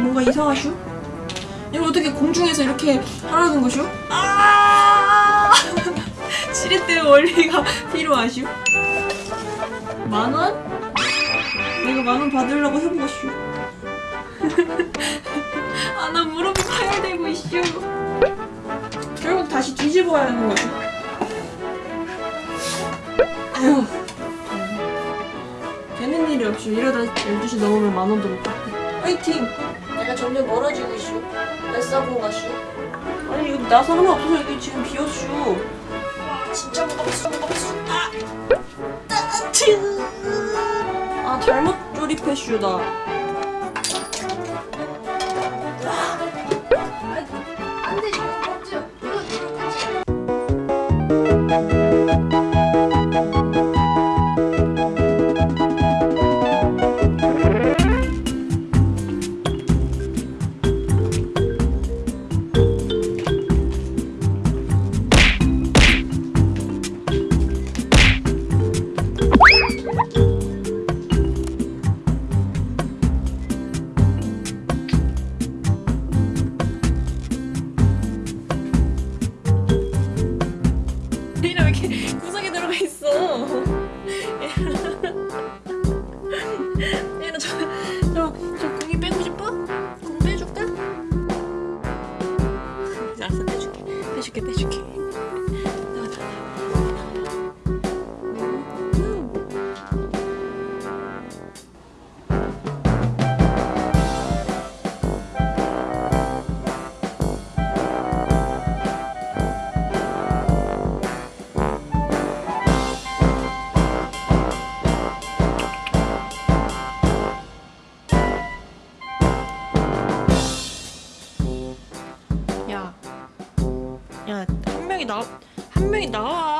뭔가 이상하슈? 이걸 어떻게 공중에서 이렇게 하라는 것이오? 아! 시리때 원리가 필요하슈? 만 원? 내가 만 원 받으려고 해본 거슈. 아, 나 무릎이 파열되고 있슈. 결국 다시 뒤집어야 하는 거지. 아휴. 없슈. 이러다 12시 넘으면 만 원도 못 받고. 화이팅! 내가 점점 멀어지고 있슈. 뱃사공 가슈. 아니, 이거 나사 하나 없어서 이게 지금 비었슈. 진짜 무겁슈, 무겁슈. 아! 따츠! 아, 잘못 조립했슈, 나. 안돼 빼줄게 빼줄게 명이 나, 한 명이 나와.